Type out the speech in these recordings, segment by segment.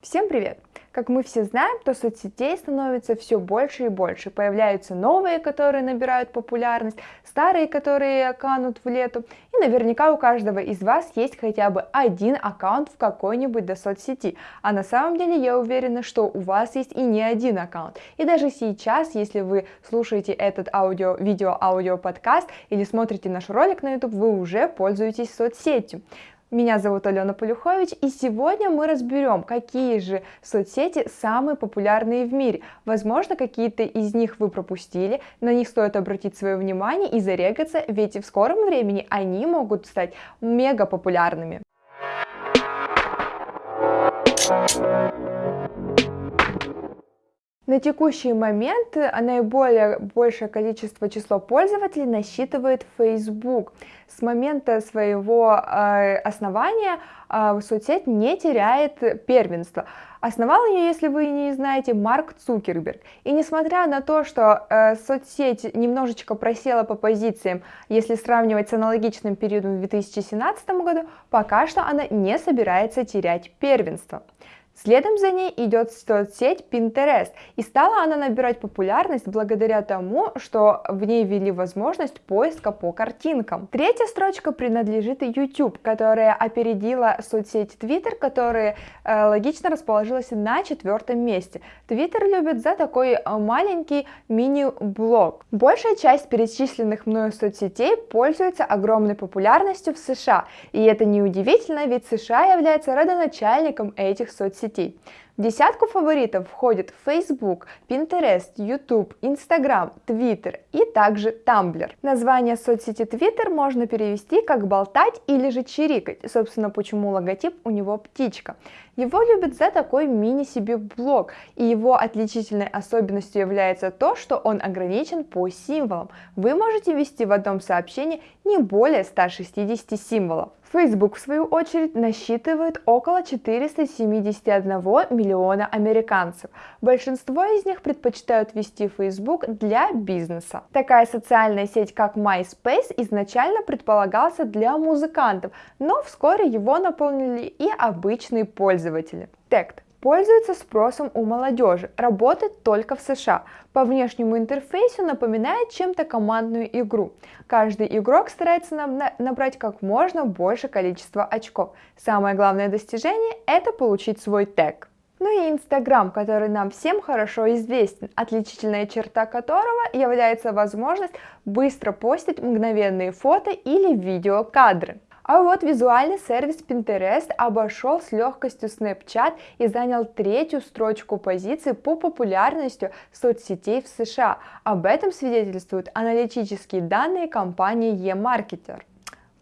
Всем привет! Как мы все знаем, то соцсетей становится все больше и больше. Появляются новые, которые набирают популярность, старые, которые канут в лету. И наверняка у каждого из вас есть хотя бы один аккаунт в какой-нибудь до соцсети. А на самом деле я уверена, что у вас есть и не один аккаунт. И даже сейчас, если вы слушаете этот аудио, видео, аудио подкаст или смотрите наш ролик на YouTube, вы уже пользуетесь соцсетью. Меня зовут Алена Полюхович, и сегодня мы разберем, какие же соцсети самые популярные в мире. Возможно, какие-то из них вы пропустили, на них стоит обратить свое внимание и зарегаться, ведь в скором времени они могут стать мега популярными. На текущий момент наиболее большее количество число пользователей насчитывает Facebook. С момента своего э, основания э, соцсеть не теряет первенство. Основал ее, если вы не знаете, Марк Цукерберг. И несмотря на то, что э, соцсеть немножечко просела по позициям, если сравнивать с аналогичным периодом в 2017 году, пока что она не собирается терять первенство. Следом за ней идет соцсеть Pinterest, и стала она набирать популярность благодаря тому, что в ней ввели возможность поиска по картинкам. Третья строчка принадлежит YouTube, которая опередила соцсеть Twitter, которая э, логично расположилась на четвертом месте. Twitter любит за такой э, маленький мини-блог. Большая часть перечисленных мною соцсетей пользуется огромной популярностью в США, и это неудивительно, ведь США является родоначальником этих соцсетей соцсетей. В десятку фаворитов входят Facebook, Pinterest, YouTube, Instagram, Twitter и также Tumblr. Название соцсети Twitter можно перевести как болтать или же чирикать, собственно почему логотип у него птичка. Его любят за такой мини-себе блог, и его отличительной особенностью является то, что он ограничен по символам. Вы можете ввести в одном сообщении не более 160 символов. Facebook, в свою очередь, насчитывает около 471 миллиона американцев. Большинство из них предпочитают вести Facebook для бизнеса. Такая социальная сеть, как MySpace, изначально предполагался для музыкантов, но вскоре его наполнили и обычные пользователи. Тект пользуется спросом у молодежи, работает только в США. По внешнему интерфейсу напоминает чем-то командную игру. Каждый игрок старается набрать как можно больше количества очков. Самое главное достижение – это получить свой тег. Ну и Инстаграм, который нам всем хорошо известен, отличительная черта которого является возможность быстро постить мгновенные фото или видеокадры. А вот визуальный сервис Pinterest обошел с легкостью Snapchat и занял третью строчку позиции по популярности соцсетей в США. Об этом свидетельствуют аналитические данные компании eMarketer.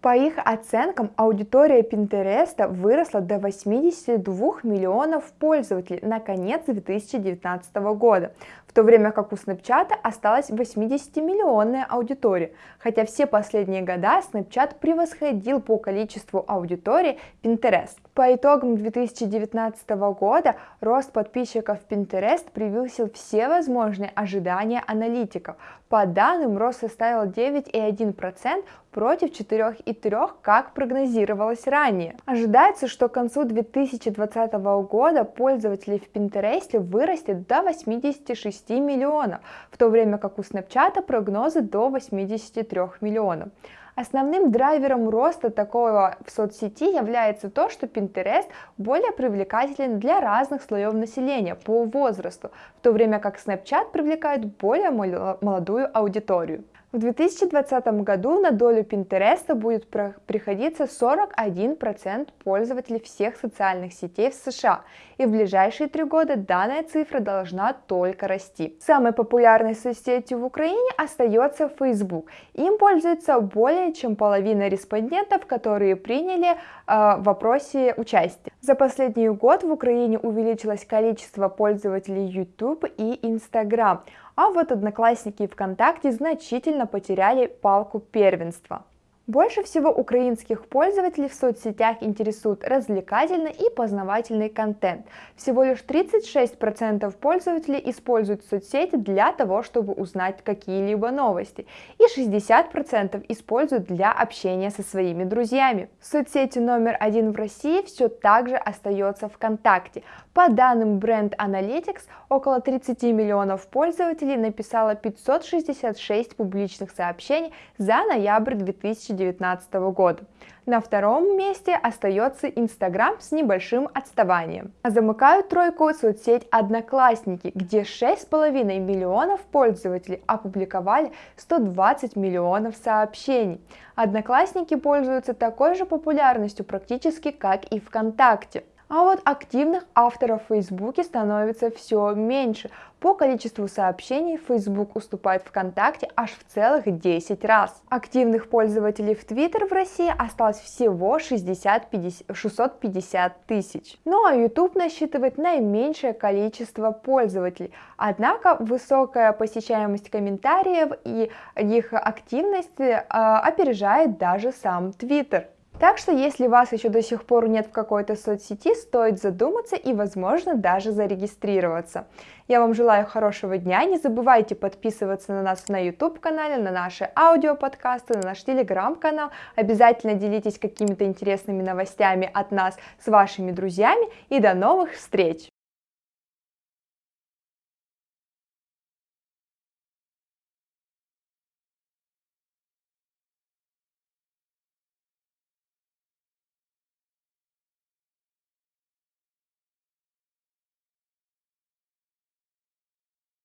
По их оценкам, аудитория Pinterest выросла до 82 миллионов пользователей на конец 2019 года то время как у Snapchat осталась 80-миллионная аудитория, хотя все последние года Snapchat превосходил по количеству аудитории Pinterest. По итогам 2019 года рост подписчиков Pinterest превысил все возможные ожидания аналитиков. По данным, рост составил 9,1% против 4,3%, как прогнозировалось ранее. Ожидается, что к концу 2020 года пользователей в Pinterest вырастет до 86 миллионов, в то время как у Snapchat прогнозы до 83 миллионов. Основным драйвером роста такого в соцсети является то, что Pinterest более привлекателен для разных слоев населения по возрасту, в то время как Snapchat привлекает более молодую аудиторию. В 2020 году на долю Pinterest будет приходиться 41% пользователей всех социальных сетей в США, и в ближайшие три года данная цифра должна только расти. Самой популярной соцсетью в Украине остается Facebook. Им пользуется более чем половина респондентов, которые приняли э, в вопросе участия. За последний год в Украине увеличилось количество пользователей YouTube и Instagram а вот Одноклассники и ВКонтакте значительно потеряли палку первенства. Больше всего украинских пользователей в соцсетях интересует развлекательный и познавательный контент. Всего лишь 36% пользователей используют соцсети для того, чтобы узнать какие-либо новости, и 60% используют для общения со своими друзьями. Соцсетью номер один в России все так же остается ВКонтакте. По данным Brand Analytics, около 30 миллионов пользователей написало 566 публичных сообщений за ноябрь 2020 2019 года. На втором месте остается Инстаграм с небольшим отставанием. Замыкают тройку соцсеть Одноклассники, где 6,5 миллионов пользователей опубликовали 120 миллионов сообщений. Одноклассники пользуются такой же популярностью практически как и ВКонтакте. А вот активных авторов в Фейсбуке становится все меньше. По количеству сообщений Facebook уступает ВКонтакте аж в целых 10 раз. Активных пользователей в Twitter в России осталось всего 60 50, 650 тысяч. Ну а YouTube насчитывает наименьшее количество пользователей. Однако высокая посещаемость комментариев и их активность э, опережает даже сам Twitter. Так что если вас еще до сих пор нет в какой-то соцсети, стоит задуматься и, возможно, даже зарегистрироваться. Я вам желаю хорошего дня, не забывайте подписываться на нас на YouTube-канале, на наши аудиоподкасты, на наш телеграм-канал. Обязательно делитесь какими-то интересными новостями от нас с вашими друзьями и до новых встреч!